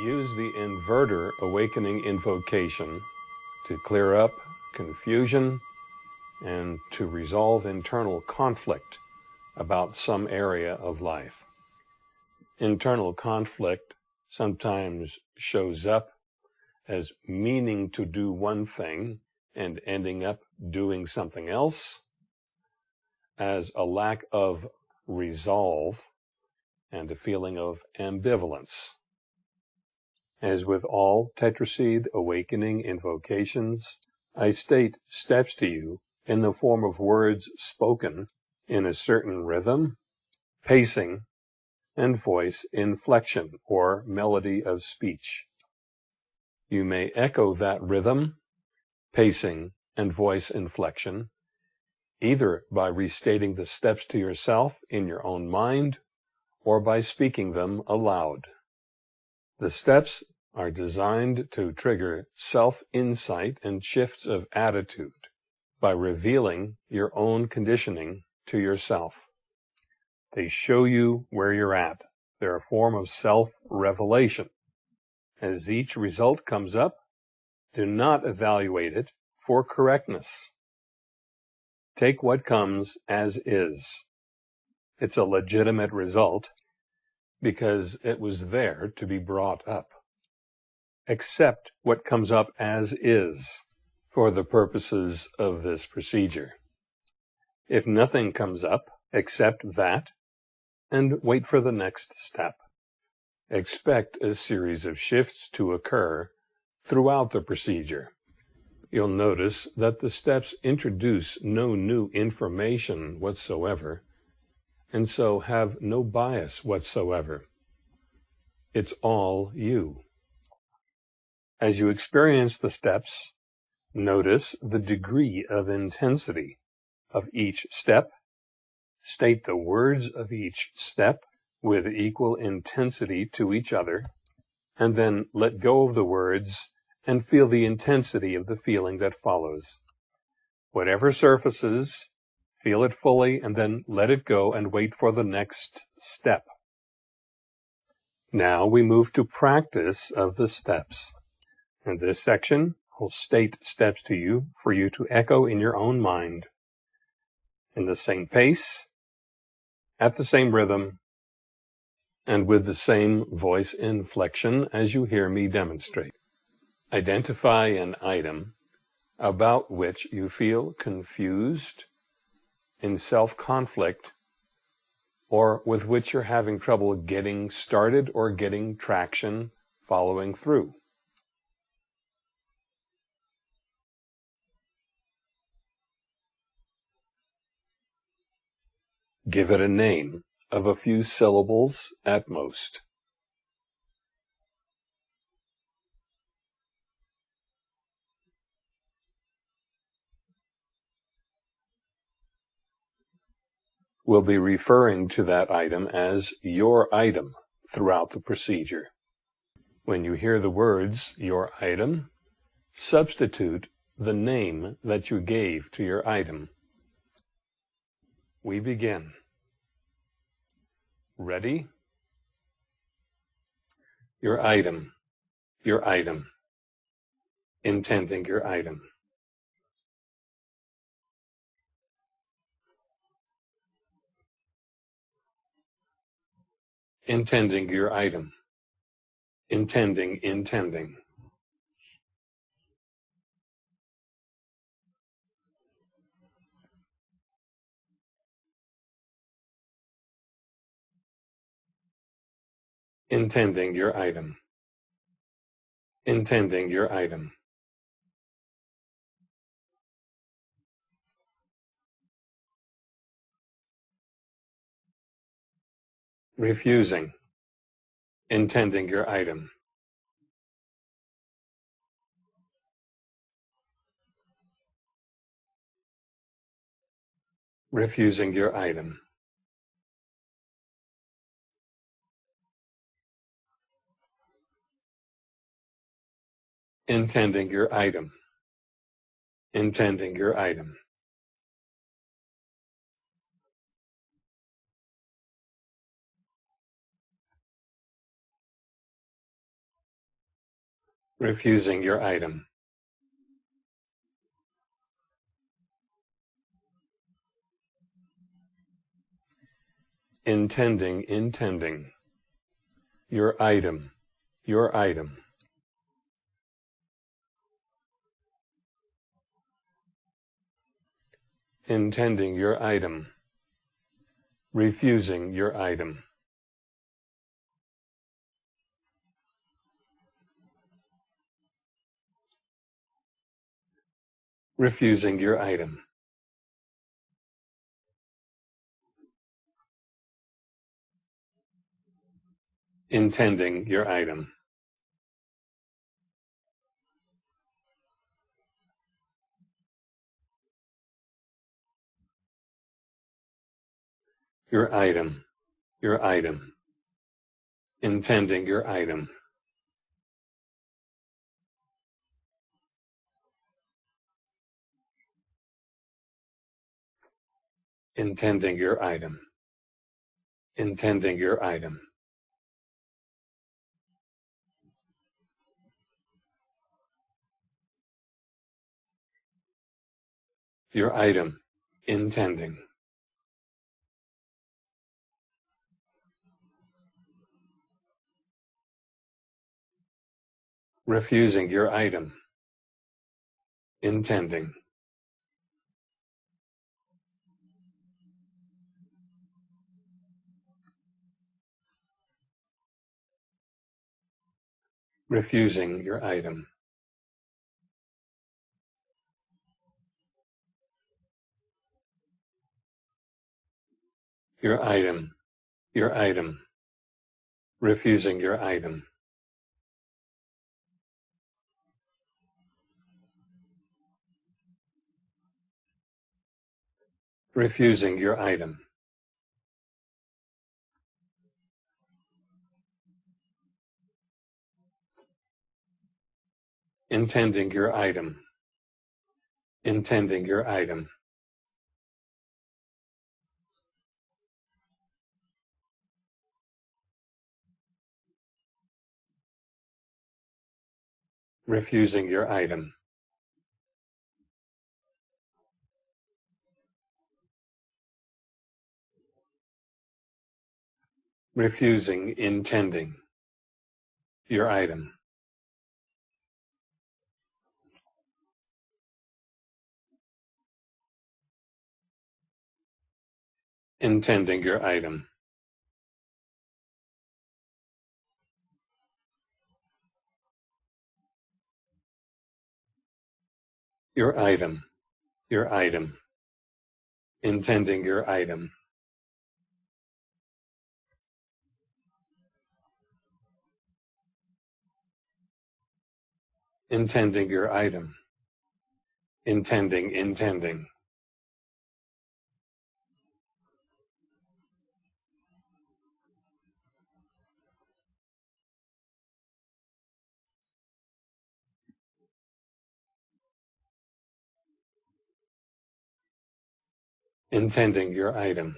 Use the inverter awakening invocation to clear up confusion and to resolve internal conflict about some area of life. Internal conflict sometimes shows up as meaning to do one thing and ending up doing something else, as a lack of resolve and a feeling of ambivalence. As with all tetraseed awakening invocations, I state steps to you in the form of words spoken in a certain rhythm, pacing, and voice inflection or melody of speech. You may echo that rhythm, pacing, and voice inflection either by restating the steps to yourself in your own mind or by speaking them aloud. The steps are designed to trigger self-insight and shifts of attitude by revealing your own conditioning to yourself. They show you where you're at. They're a form of self-revelation. As each result comes up, do not evaluate it for correctness. Take what comes as is. It's a legitimate result because it was there to be brought up accept what comes up as is for the purposes of this procedure. If nothing comes up, accept that and wait for the next step. Expect a series of shifts to occur throughout the procedure. You'll notice that the steps introduce no new information whatsoever, and so have no bias whatsoever. It's all you. As you experience the steps, notice the degree of intensity of each step. State the words of each step with equal intensity to each other, and then let go of the words and feel the intensity of the feeling that follows. Whatever surfaces, feel it fully and then let it go and wait for the next step. Now we move to practice of the steps. In this section, I'll state steps to you for you to echo in your own mind in the same pace, at the same rhythm, and with the same voice inflection as you hear me demonstrate. Identify an item about which you feel confused, in self-conflict, or with which you're having trouble getting started or getting traction following through. Give it a name of a few syllables at most. We'll be referring to that item as your item throughout the procedure. When you hear the words your item, substitute the name that you gave to your item. We begin. Ready? Your item. Your item. Intending your item. Intending your item. Intending, intending. Intending your item, intending your item. Refusing, intending your item. Refusing your item. Intending your item, intending your item. refusing your item. Intending, intending. Your item, your item. Intending your item. Refusing your item. refusing your item. Intending your item. Your item, your item. Intending your item. intending your item, intending your item. Your item, intending. Refusing your item, intending. refusing your item. Your item, your item, refusing your item. Refusing your item. intending your item, intending your item. refusing your item. Refusing intending your item. intending your item. Your item, your item, intending your item. Intending your item. Intending, intending. intending your item,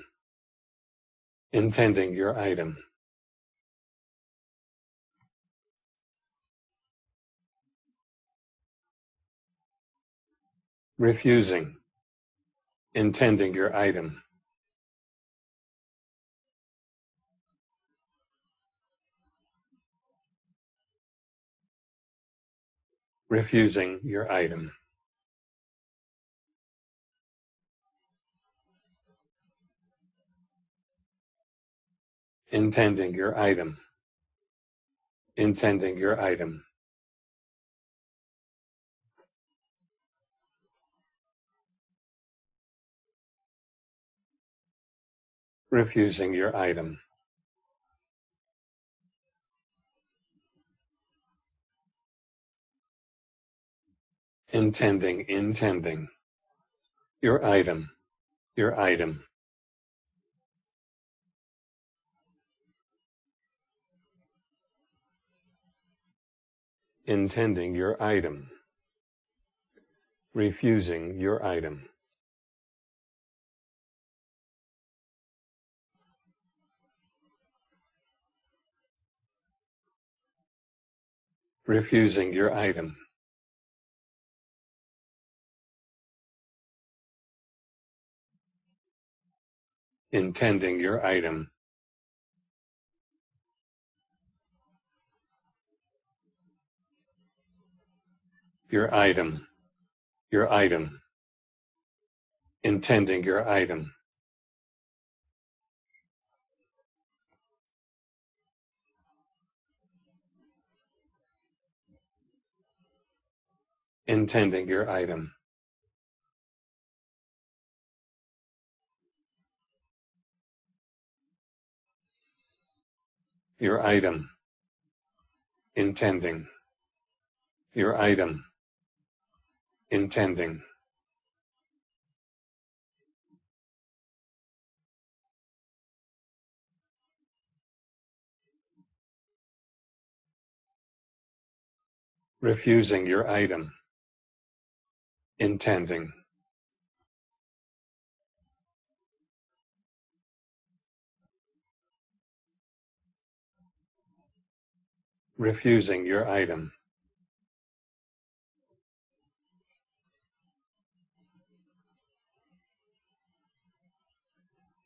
intending your item. Refusing, intending your item. Refusing your item. intending your item, intending your item. Refusing your item. Intending, intending. Your item, your item. intending your item, refusing your item. Refusing your item. Intending your item. Your item. Your item. Intending your item. Intending your item. Your item. Intending. Your item. Intending. refusing your item intending. Refusing your item.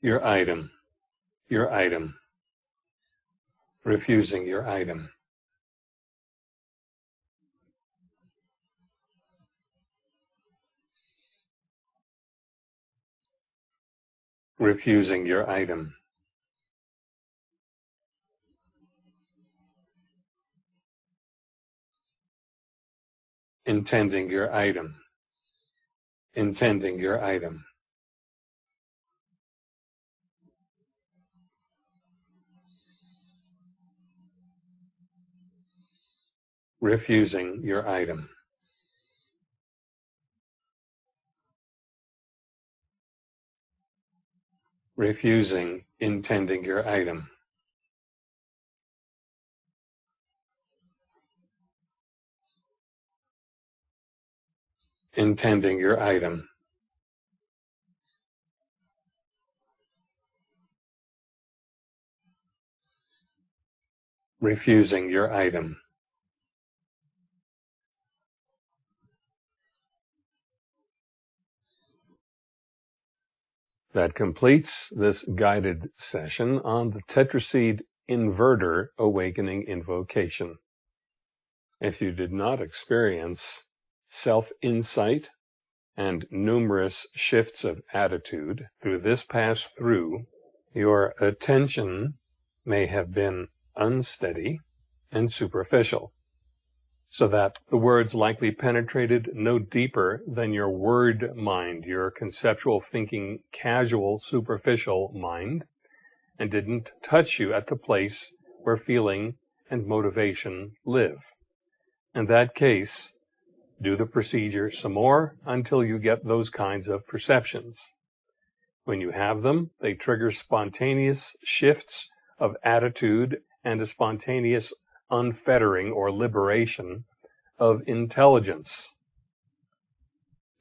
Your item. Your item. Refusing your item refusing your item. Intending your item. Intending your item. Refusing your item. Refusing intending your item. Intending your item. Refusing your item. That completes this guided session on the tetraseed inverter awakening invocation. If you did not experience self-insight and numerous shifts of attitude through this pass through, your attention may have been unsteady and superficial so that the words likely penetrated no deeper than your word mind, your conceptual thinking, casual, superficial mind, and didn't touch you at the place where feeling and motivation live. In that case, do the procedure some more until you get those kinds of perceptions. When you have them, they trigger spontaneous shifts of attitude and a spontaneous unfettering or liberation of intelligence.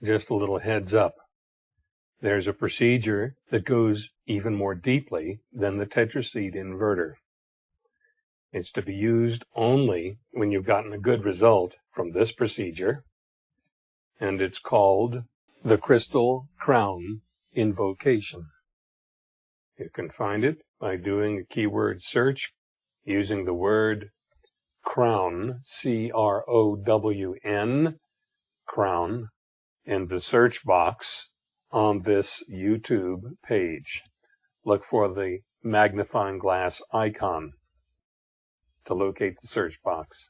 Just a little heads up. There's a procedure that goes even more deeply than the tetraseed inverter. It's to be used only when you've gotten a good result from this procedure, and it's called the Crystal Crown Invocation. You can find it by doing a keyword search using the word crown, C-R-O-W-N, crown, in the search box on this YouTube page. Look for the magnifying glass icon to locate the search box.